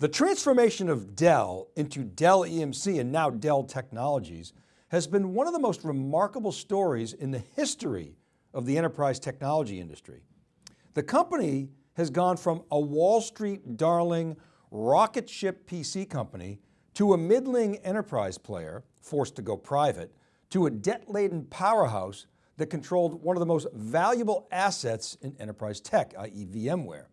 The transformation of Dell into Dell EMC and now Dell Technologies has been one of the most remarkable stories in the history of the enterprise technology industry. The company has gone from a Wall Street darling rocket ship PC company to a middling enterprise player forced to go private to a debt-laden powerhouse that controlled one of the most valuable assets in enterprise tech, i.e. VMware.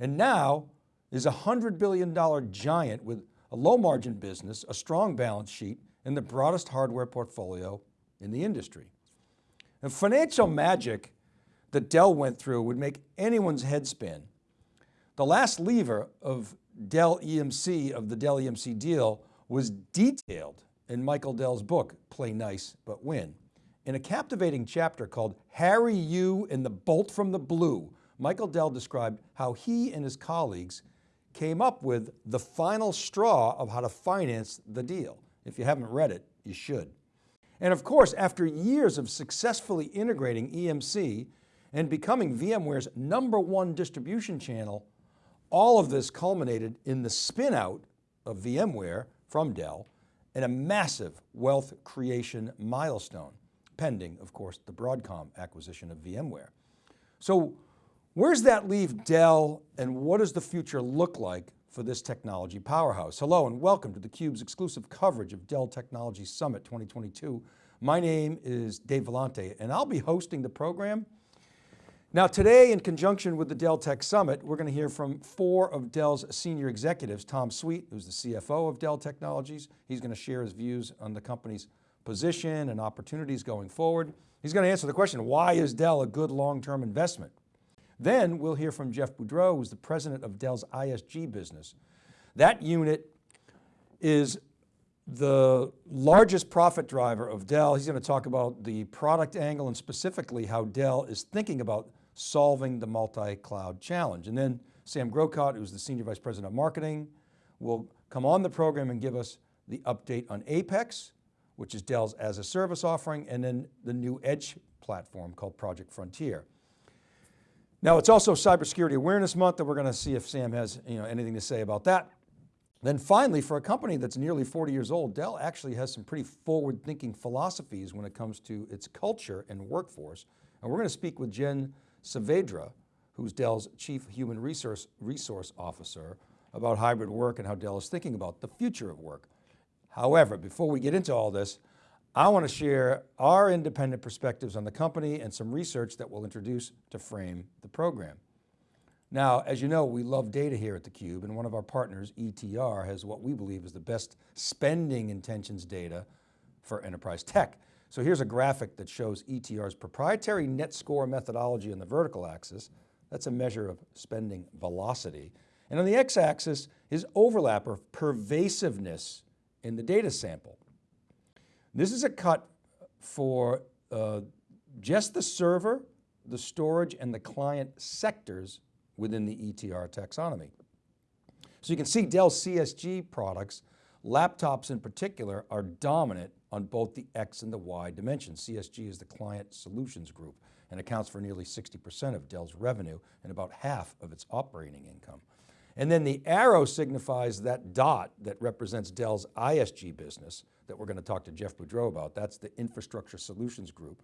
And now is a $100 billion giant with a low margin business, a strong balance sheet, and the broadest hardware portfolio in the industry. And financial magic that Dell went through would make anyone's head spin. The last lever of Dell EMC, of the Dell EMC deal was detailed in Michael Dell's book, Play Nice But Win. In a captivating chapter called Harry You and the Bolt from the Blue, Michael Dell described how he and his colleagues came up with the final straw of how to finance the deal. If you haven't read it, you should. And of course, after years of successfully integrating EMC and becoming VMware's number one distribution channel, all of this culminated in the spin out of VMware from Dell and a massive wealth creation milestone, pending, of course, the Broadcom acquisition of VMware. So where's that leave Dell and what does the future look like for this technology powerhouse? Hello and welcome to theCUBE's exclusive coverage of Dell Technology Summit 2022. My name is Dave Vellante and I'll be hosting the program now today, in conjunction with the Dell Tech Summit, we're going to hear from four of Dell's senior executives, Tom Sweet, who's the CFO of Dell Technologies. He's going to share his views on the company's position and opportunities going forward. He's going to answer the question, why is Dell a good long-term investment? Then we'll hear from Jeff Boudreau, who's the president of Dell's ISG business. That unit is the largest profit driver of Dell. He's going to talk about the product angle and specifically how Dell is thinking about solving the multi-cloud challenge. And then Sam Grocott, who's the Senior Vice President of Marketing, will come on the program and give us the update on Apex, which is Dell's as a service offering, and then the new edge platform called Project Frontier. Now it's also Cybersecurity Awareness Month and we're going to see if Sam has you know, anything to say about that. Then finally, for a company that's nearly 40 years old, Dell actually has some pretty forward thinking philosophies when it comes to its culture and workforce. And we're going to speak with Jen Saavedra, who's Dell's Chief Human Resource, Resource Officer, about hybrid work and how Dell is thinking about the future of work. However, before we get into all this, I want to share our independent perspectives on the company and some research that we'll introduce to frame the program. Now, as you know, we love data here at theCUBE and one of our partners, ETR, has what we believe is the best spending intentions data for enterprise tech. So here's a graphic that shows ETR's proprietary net score methodology on the vertical axis. That's a measure of spending velocity. And on the x-axis is overlap or pervasiveness in the data sample. This is a cut for uh, just the server, the storage, and the client sectors within the ETR taxonomy. So you can see Dell CSG products, laptops in particular, are dominant on both the X and the Y dimensions. CSG is the Client Solutions Group and accounts for nearly 60% of Dell's revenue and about half of its operating income. And then the arrow signifies that dot that represents Dell's ISG business that we're going to talk to Jeff Boudreau about. That's the Infrastructure Solutions Group.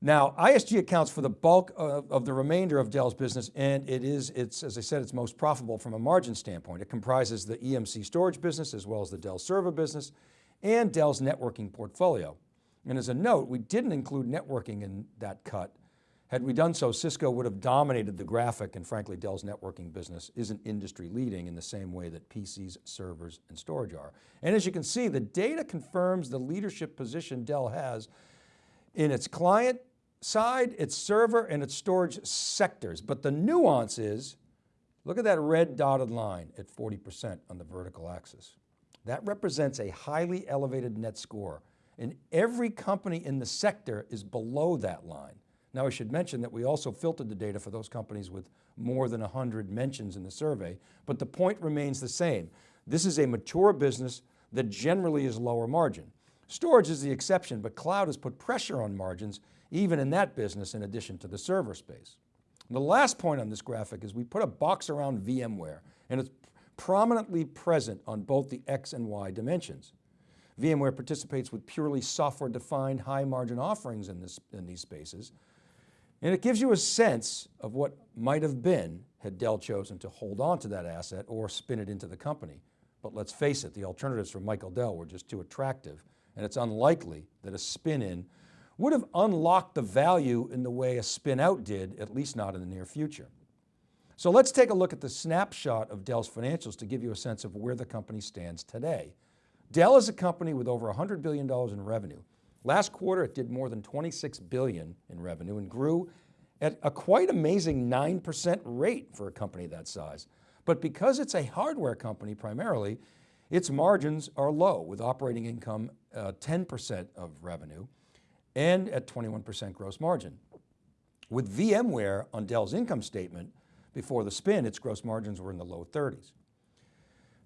Now, ISG accounts for the bulk of, of, the remainder of Dell's business and it is, it's, as I said, it's most profitable from a margin standpoint. It comprises the EMC storage business as well as the Dell server business and Dell's networking portfolio. And as a note, we didn't include networking in that cut. Had we done so, Cisco would have dominated the graphic and frankly, Dell's networking business isn't industry leading in the same way that PCs, servers, and storage are. And as you can see, the data confirms the leadership position Dell has in its client side, its server, and its storage sectors. But the nuance is, look at that red dotted line at 40% on the vertical axis. That represents a highly elevated net score and every company in the sector is below that line. Now I should mention that we also filtered the data for those companies with more than 100 mentions in the survey, but the point remains the same. This is a mature business that generally is lower margin. Storage is the exception, but cloud has put pressure on margins even in that business in addition to the server space. The last point on this graphic is we put a box around VMware and it's prominently present on both the X and Y dimensions. VMware participates with purely software defined high margin offerings in, this, in these spaces. And it gives you a sense of what might have been had Dell chosen to hold on to that asset or spin it into the company. But let's face it, the alternatives for Michael Dell were just too attractive and it's unlikely that a spin in would have unlocked the value in the way a spin out did, at least not in the near future. So let's take a look at the snapshot of Dell's financials to give you a sense of where the company stands today. Dell is a company with over $100 billion in revenue. Last quarter, it did more than 26 billion in revenue and grew at a quite amazing 9% rate for a company that size. But because it's a hardware company primarily, its margins are low with operating income 10% uh, of revenue and at 21% gross margin. With VMware on Dell's income statement, before the spin, its gross margins were in the low 30s.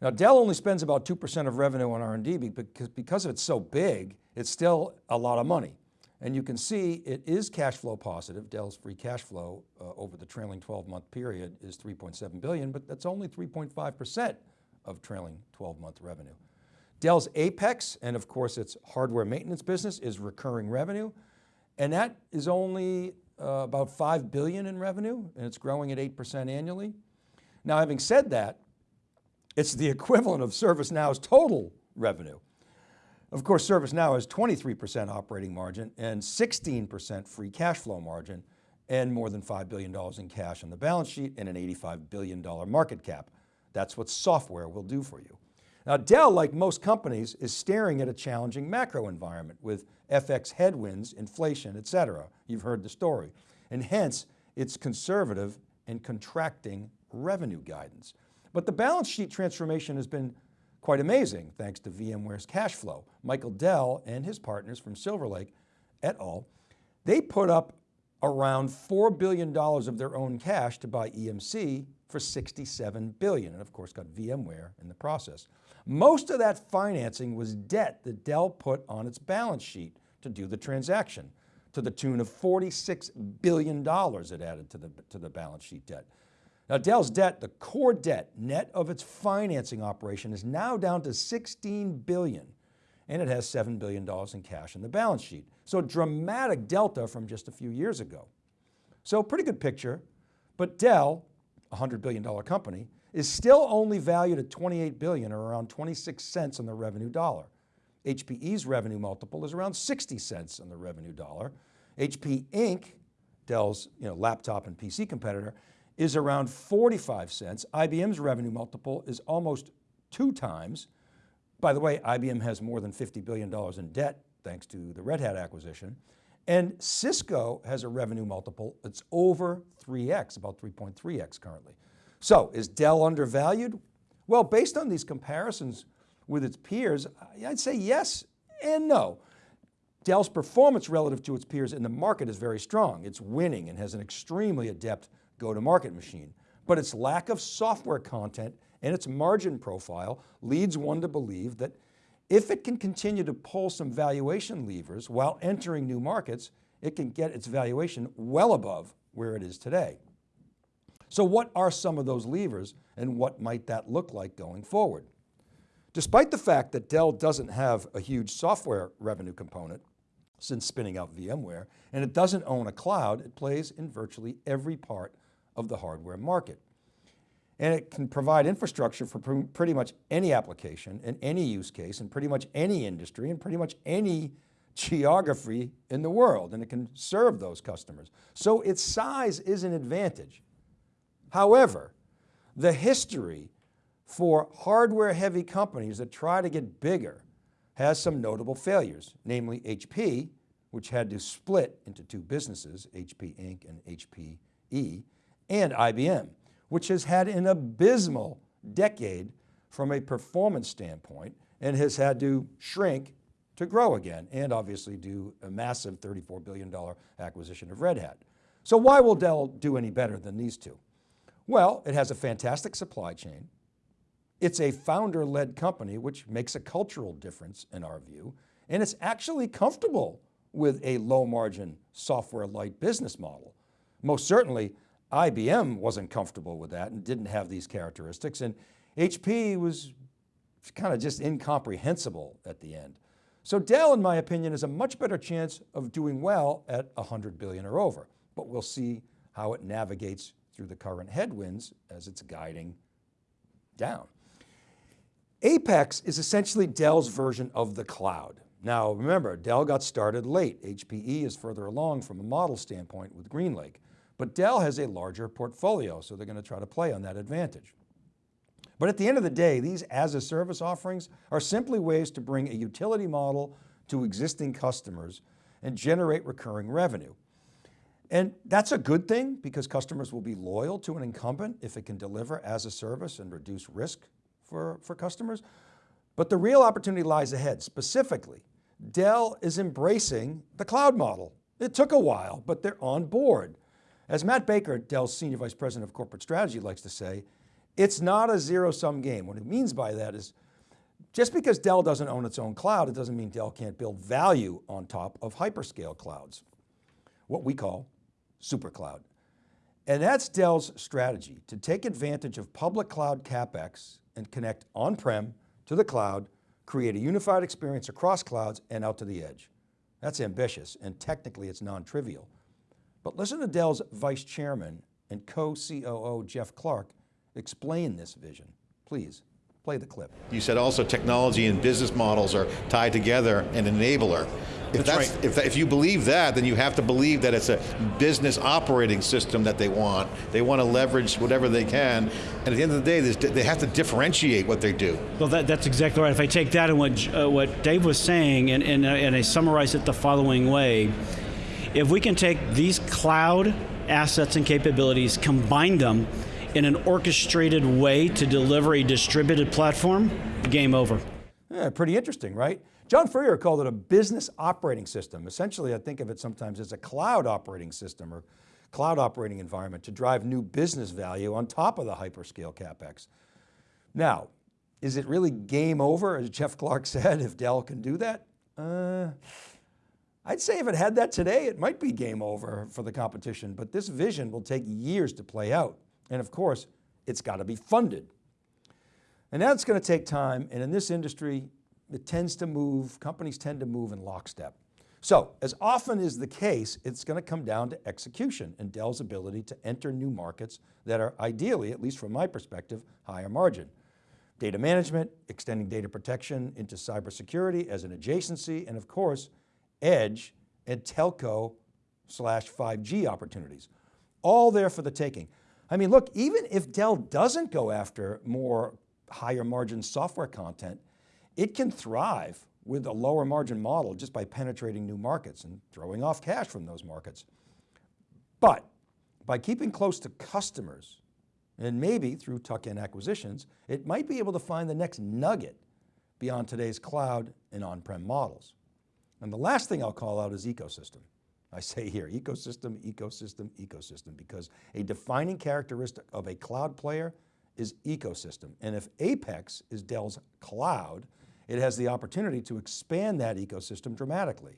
Now Dell only spends about 2% of revenue on R&D because, because it's so big, it's still a lot of money. And you can see it is cash flow positive. Dell's free cash flow uh, over the trailing 12 month period is 3.7 billion, but that's only 3.5% of trailing 12 month revenue. Dell's Apex, and of course its hardware maintenance business is recurring revenue. And that is only uh, about 5 billion in revenue and it's growing at 8% annually. Now, having said that, it's the equivalent of ServiceNow's total revenue. Of course, ServiceNow has 23% operating margin and 16% free cash flow margin and more than $5 billion in cash on the balance sheet and an $85 billion market cap. That's what software will do for you. Now Dell, like most companies, is staring at a challenging macro environment with FX headwinds, inflation, et cetera. You've heard the story. And hence, it's conservative and contracting revenue guidance. But the balance sheet transformation has been quite amazing thanks to VMware's cash flow. Michael Dell and his partners from Silver Lake et al., they put up around $4 billion of their own cash to buy EMC for 67 billion, and of course got VMware in the process. Most of that financing was debt that Dell put on its balance sheet to do the transaction to the tune of $46 billion it added to the, to the balance sheet debt. Now Dell's debt, the core debt, net of its financing operation is now down to 16 billion and it has $7 billion in cash in the balance sheet. So dramatic delta from just a few years ago. So pretty good picture, but Dell, a $100 billion company, is still only valued at 28 billion or around 26 cents on the revenue dollar. HPE's revenue multiple is around 60 cents on the revenue dollar. HP Inc., Dell's you know, laptop and PC competitor, is around 45 cents. IBM's revenue multiple is almost two times. By the way, IBM has more than $50 billion in debt thanks to the Red Hat acquisition. And Cisco has a revenue multiple that's over 3X, about 3.3X currently. So is Dell undervalued? Well, based on these comparisons with its peers, I'd say yes and no. Dell's performance relative to its peers in the market is very strong. It's winning and has an extremely adept go-to-market machine. But its lack of software content and its margin profile leads one to believe that if it can continue to pull some valuation levers while entering new markets, it can get its valuation well above where it is today. So what are some of those levers and what might that look like going forward? Despite the fact that Dell doesn't have a huge software revenue component since spinning out VMware, and it doesn't own a cloud, it plays in virtually every part of the hardware market. And it can provide infrastructure for pr pretty much any application and any use case and pretty much any industry and pretty much any geography in the world and it can serve those customers. So its size is an advantage. However, the history for hardware heavy companies that try to get bigger has some notable failures, namely HP, which had to split into two businesses, HP Inc. and HPE, and IBM, which has had an abysmal decade from a performance standpoint and has had to shrink to grow again and obviously do a massive $34 billion acquisition of Red Hat. So why will Dell do any better than these two? Well, it has a fantastic supply chain. It's a founder-led company, which makes a cultural difference in our view, and it's actually comfortable with a low margin software light business model. Most certainly, IBM wasn't comfortable with that and didn't have these characteristics. And HP was kind of just incomprehensible at the end. So Dell, in my opinion, has a much better chance of doing well at 100 billion or over, but we'll see how it navigates through the current headwinds as it's guiding down. Apex is essentially Dell's version of the cloud. Now remember, Dell got started late. HPE is further along from a model standpoint with GreenLake, but Dell has a larger portfolio, so they're going to try to play on that advantage. But at the end of the day, these as a service offerings are simply ways to bring a utility model to existing customers and generate recurring revenue. And that's a good thing because customers will be loyal to an incumbent if it can deliver as a service and reduce risk for, for customers. But the real opportunity lies ahead. Specifically, Dell is embracing the cloud model. It took a while, but they're on board. As Matt Baker, Dell's Senior Vice President of Corporate Strategy likes to say, it's not a zero sum game. What it means by that is just because Dell doesn't own its own cloud, it doesn't mean Dell can't build value on top of hyperscale clouds, what we call super cloud. And that's Dell's strategy to take advantage of public cloud CapEx and connect on-prem to the cloud, create a unified experience across clouds and out to the edge. That's ambitious and technically it's non-trivial. But listen to Dell's vice chairman and co-COO Jeff Clarke explain this vision, please. Play the clip. You said also technology and business models are tied together, and enabler. If, that's, that's right. if, if you believe that, then you have to believe that it's a business operating system that they want. They want to leverage whatever they can, and at the end of the day, they have to differentiate what they do. Well, that, that's exactly right. If I take that and what, uh, what Dave was saying, and, and, uh, and I summarize it the following way, if we can take these cloud assets and capabilities, combine them, in an orchestrated way to deliver a distributed platform, game over. Yeah, pretty interesting, right? John Furrier called it a business operating system. Essentially, I think of it sometimes as a cloud operating system or cloud operating environment to drive new business value on top of the hyperscale CapEx. Now, is it really game over, as Jeff Clarke said, if Dell can do that? Uh, I'd say if it had that today, it might be game over for the competition, but this vision will take years to play out. And of course, it's got to be funded. And that's going to take time. And in this industry, it tends to move, companies tend to move in lockstep. So as often is the case, it's going to come down to execution and Dell's ability to enter new markets that are ideally, at least from my perspective, higher margin. Data management, extending data protection into cybersecurity as an adjacency, and of course, edge and telco slash 5G opportunities. All there for the taking. I mean, look, even if Dell doesn't go after more higher margin software content, it can thrive with a lower margin model just by penetrating new markets and throwing off cash from those markets. But by keeping close to customers and maybe through tuck-in acquisitions, it might be able to find the next nugget beyond today's cloud and on-prem models. And the last thing I'll call out is ecosystem. I say here, ecosystem, ecosystem, ecosystem, because a defining characteristic of a cloud player is ecosystem. And if Apex is Dell's cloud, it has the opportunity to expand that ecosystem dramatically.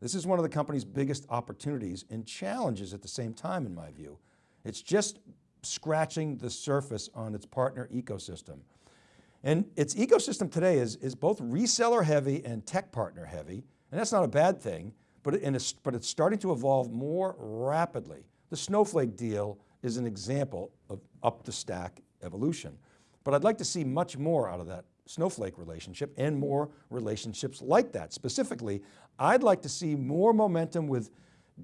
This is one of the company's biggest opportunities and challenges at the same time in my view. It's just scratching the surface on its partner ecosystem. And its ecosystem today is, is both reseller heavy and tech partner heavy, and that's not a bad thing, but, but it's starting to evolve more rapidly. The Snowflake deal is an example of up the stack evolution. But I'd like to see much more out of that Snowflake relationship and more relationships like that. Specifically, I'd like to see more momentum with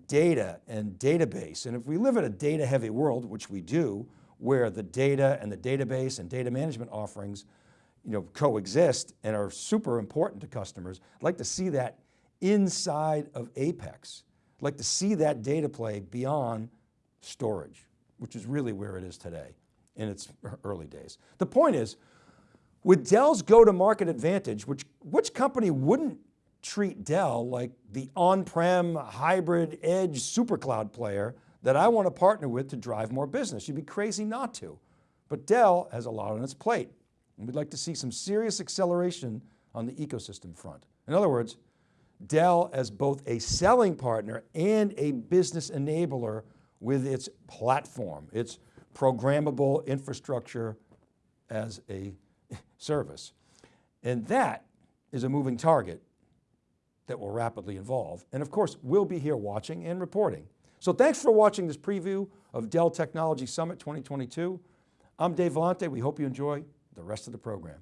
data and database. And if we live in a data heavy world, which we do, where the data and the database and data management offerings you know, coexist and are super important to customers, I'd like to see that inside of Apex. I'd like to see that data play beyond storage, which is really where it is today in its early days. The point is, with Dell's go-to-market advantage, which, which company wouldn't treat Dell like the on-prem hybrid edge supercloud player that I want to partner with to drive more business? You'd be crazy not to. But Dell has a lot on its plate. And we'd like to see some serious acceleration on the ecosystem front. In other words, Dell as both a selling partner and a business enabler with its platform, its programmable infrastructure as a service. And that is a moving target that will rapidly evolve. And of course, we'll be here watching and reporting. So thanks for watching this preview of Dell Technology Summit 2022. I'm Dave Vellante. We hope you enjoy the rest of the program.